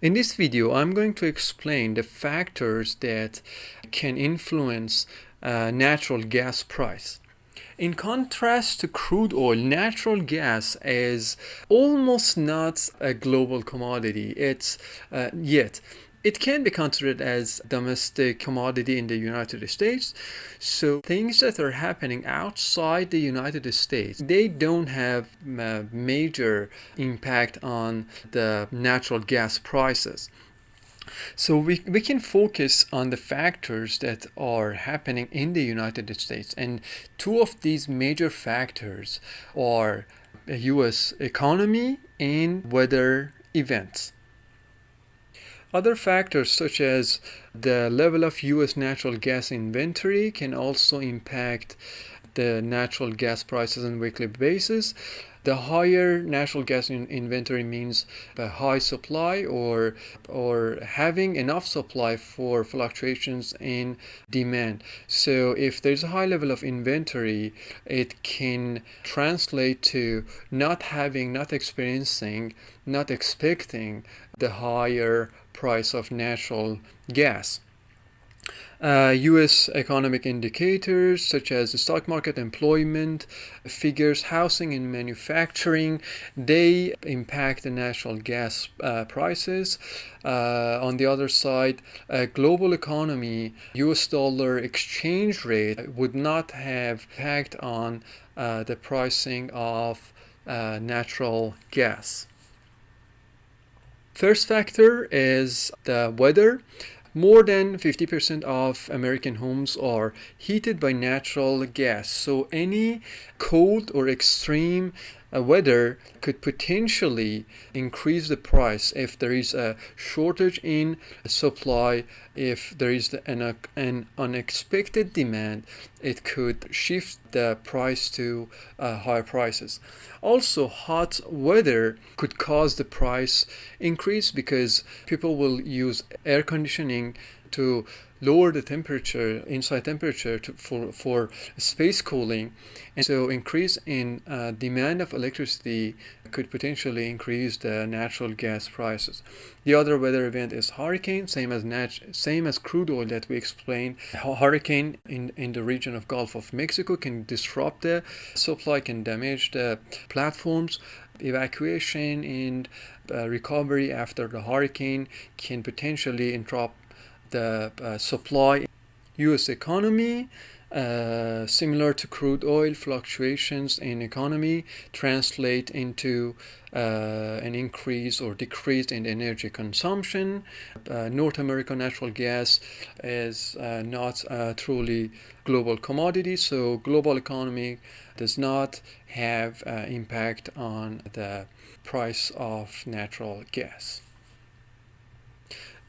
In this video, I'm going to explain the factors that can influence uh, natural gas price. In contrast to crude oil, natural gas is almost not a global commodity. It's uh, yet it can be considered as domestic commodity in the United States. So things that are happening outside the United States, they don't have a major impact on the natural gas prices. So we, we can focus on the factors that are happening in the United States. And two of these major factors are US economy and weather events. Other factors such as the level of US natural gas inventory can also impact the natural gas prices on a weekly basis. The higher natural gas in inventory means a high supply or or having enough supply for fluctuations in demand. So if there's a high level of inventory, it can translate to not having, not experiencing, not expecting the higher price of natural gas. Uh, U.S. economic indicators such as the stock market employment figures, housing and manufacturing, they impact the natural gas uh, prices. Uh, on the other side, a global economy, U.S. dollar exchange rate would not have impact on uh, the pricing of uh, natural gas. First factor is the weather. More than 50% of American homes are heated by natural gas. So any cold or extreme uh, weather could potentially increase the price if there is a shortage in supply if there is an, an unexpected demand it could shift the price to uh, higher prices. Also hot weather could cause the price increase because people will use air conditioning to lower the temperature, inside temperature to, for, for space cooling. And so increase in uh, demand of electricity could potentially increase the natural gas prices. The other weather event is hurricane, same as nat same as crude oil that we explained. Hurricane in, in the region of Gulf of Mexico can disrupt the supply, can damage the platforms. Evacuation and uh, recovery after the hurricane can potentially interrupt the uh, supply US economy uh, similar to crude oil fluctuations in economy translate into uh, an increase or decrease in energy consumption. Uh, North American natural gas is uh, not a truly global commodity, so global economy does not have uh, impact on the price of natural gas.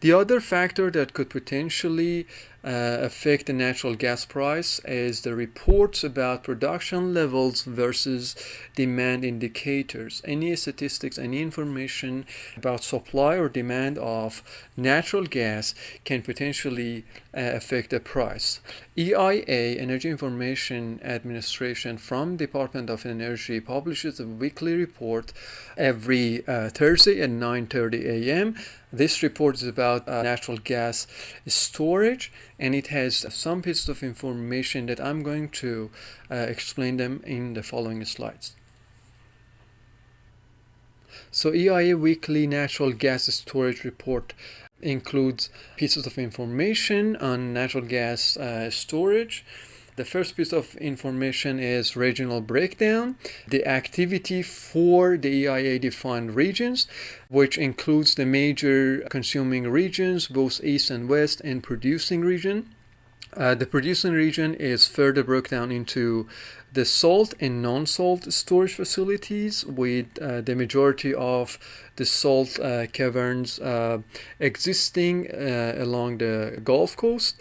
The other factor that could potentially uh, affect the natural gas price is the reports about production levels versus demand indicators. Any statistics, any information about supply or demand of natural gas can potentially uh, affect the price. EIA, Energy Information Administration from Department of Energy publishes a weekly report every uh, Thursday at 9.30 a.m. This report is about uh, natural gas storage and it has some pieces of information that I'm going to uh, explain them in the following slides. So EIA Weekly Natural Gas Storage Report includes pieces of information on natural gas uh, storage, the first piece of information is regional breakdown, the activity for the EIA defined regions, which includes the major consuming regions, both east and west, and producing region. Uh, the producing region is further broken down into the salt and non-salt storage facilities with uh, the majority of the salt uh, caverns uh, existing uh, along the Gulf Coast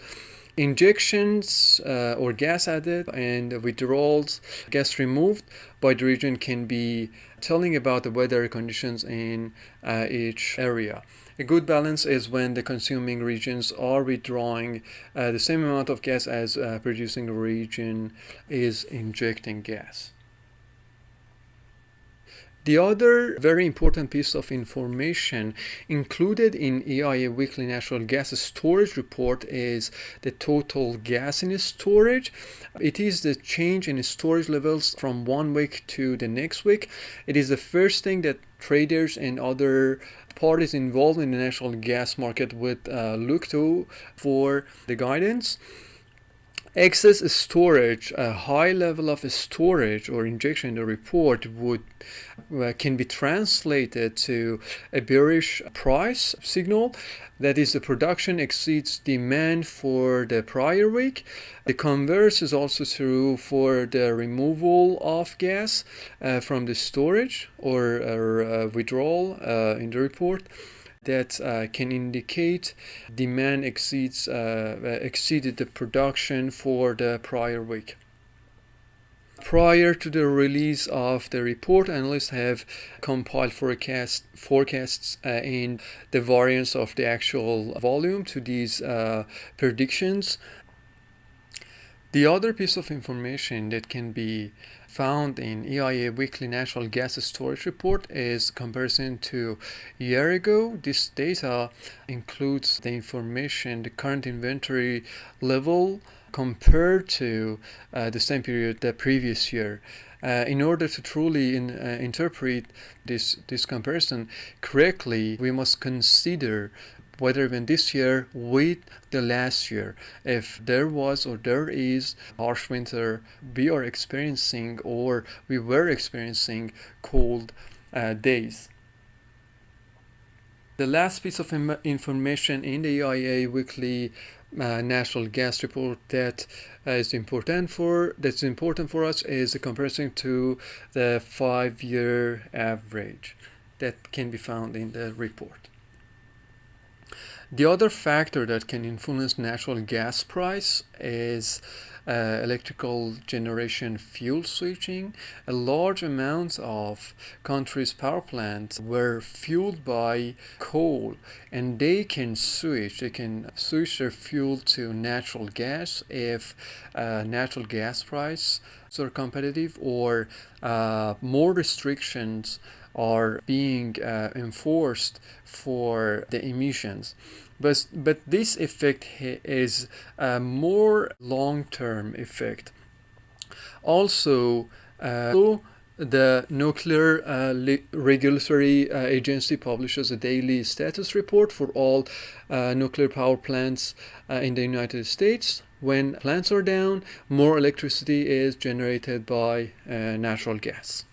injections uh, or gas added and withdrawals, gas removed by the region can be telling about the weather conditions in uh, each area. A good balance is when the consuming regions are withdrawing uh, the same amount of gas as uh, producing region is injecting gas. The other very important piece of information included in EIA Weekly Natural Gas Storage Report is the total gas in storage. It is the change in storage levels from one week to the next week. It is the first thing that traders and other parties involved in the natural gas market would uh, look to for the guidance excess storage, a high level of storage or injection in the report would uh, can be translated to a bearish price signal. That is, the production exceeds demand for the prior week. The converse is also true for the removal of gas uh, from the storage or, uh, withdrawal uh, in the report that uh, can indicate demand exceeds uh, uh, exceeded the production for the prior week. Prior to the release of the report, analysts have compiled forecast, forecasts uh, in the variance of the actual volume to these uh, predictions. The other piece of information that can be found in EIA Weekly Natural Gas Storage Report is comparison to year ago. This data includes the information, the current inventory level compared to uh, the same period the previous year. Uh, in order to truly in, uh, interpret this, this comparison correctly, we must consider whether even this year with the last year. If there was or there is harsh winter we are experiencing or we were experiencing cold uh, days. The last piece of information in the EIA weekly uh, natural gas report that uh, is important for that's important for us is a comparison to the five-year average that can be found in the report. The other factor that can influence natural gas price is uh, electrical generation fuel switching. A large amount of countries' power plants were fueled by coal and they can switch, they can switch their fuel to natural gas if uh, natural gas prices are competitive or uh, more restrictions are being uh, enforced for the emissions. But, but this effect is a more long-term effect. Also, uh, the Nuclear uh, Regulatory uh, Agency publishes a daily status report for all uh, nuclear power plants uh, in the United States. When plants are down, more electricity is generated by uh, natural gas.